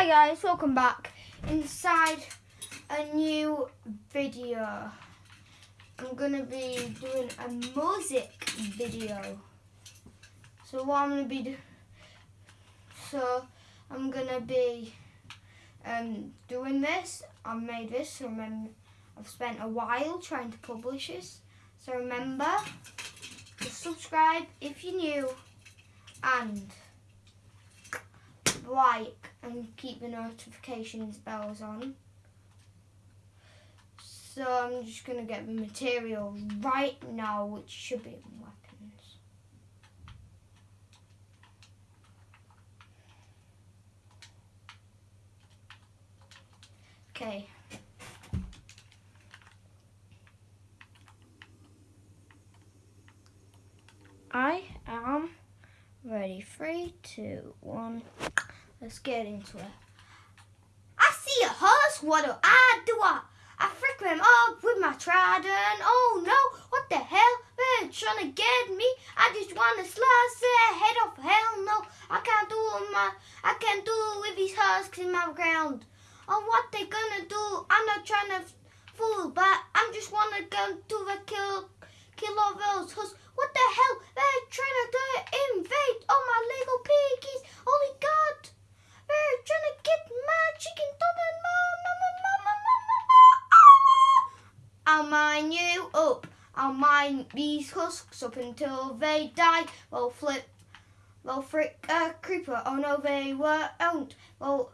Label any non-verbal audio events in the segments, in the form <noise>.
Hi guys, welcome back inside a new video. I'm gonna be doing a music video. So what I'm gonna be do so I'm gonna be um, doing this. I've made this so remember I've spent a while trying to publish this. So remember to subscribe if you're new and like and keep the notifications bells on. So I'm just going to get the material right now, which should be weapons. Okay. I am ready. Three, two, one. Let's get into it. I see a horse, what do I do? I, I frick him up with my trident. Oh no, what the hell? They're trying to get me. I just want to slice their head off. Hell no, I can't do it my, I can't do it with these husks in my ground. Oh, what they gonna do? I'm not trying to fool, but I'm just wanna go to the kill, kill all those husks. What the hell? You up. I'll mine these husks up until they die. They'll flip. They'll frick a creeper. Oh no, they won't. They'll,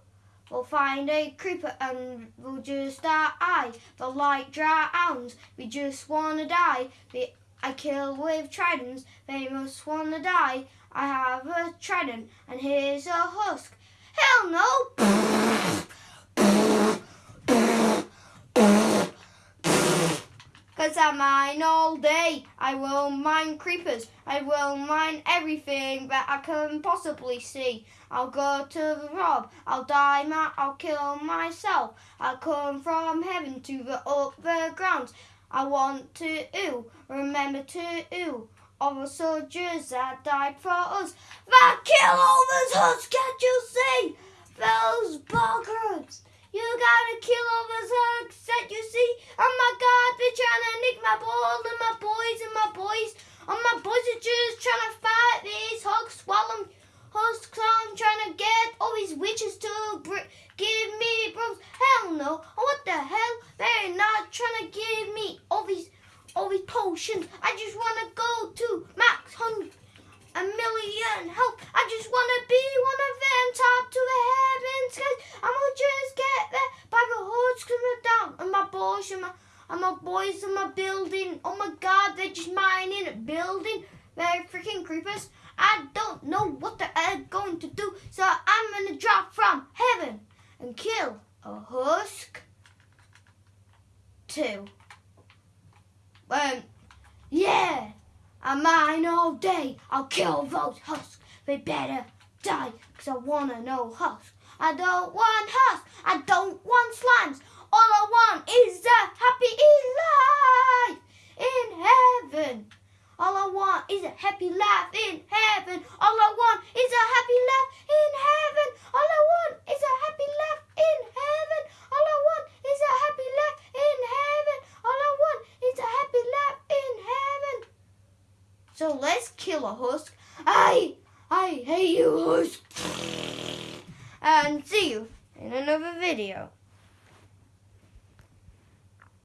they'll find a creeper and we'll just die. They'll like drowns. We just wanna die. I kill with tridents. They must wanna die. I have a trident and here's a husk. Hell no! <laughs> Cause I mine all day. I will mine creepers. I will mine everything that I can possibly see. I'll go to the rob. I'll die. Ma- I'll kill myself. I'll come from heaven to the up the grounds. I want to ooh, remember to ooh all the soldiers that died for us. That kill all those hoods, can't you see? Those buggers. You gotta kill all those hoods that you see. Oh my god, they're trying to nick my ball and my boys and my boys. Oh my boys are just trying to fight these hogs while I'm hogs, I'm trying to get all these witches to give me brooms. Hell no. What the hell? They're not trying to give me all these all these potions. I just want to go to max hundred a million help. I just want to be one of them top to the heavens. Cause I'm gonna just get there by the hordes coming down. And my boys and my, and my boys in my building. Oh my god, they're just mining a building. They're freaking creepers. I don't know what they're going to do. So I'm gonna drop from heaven and kill a husk. Two. Um, yeah. I mine all day. I'll kill those husks. They better die, cause I wanna know husks. I don't want husks. I don't want slimes. All I want is a happy life in heaven. All I want is a happy life in heaven. All I want is a happy life in heaven. All I want is a happy life in heaven. All I want is a happy life in heaven. All I want is a happy life in heaven. So let's kill a husk. I, I hate you, husk. And see you in another video.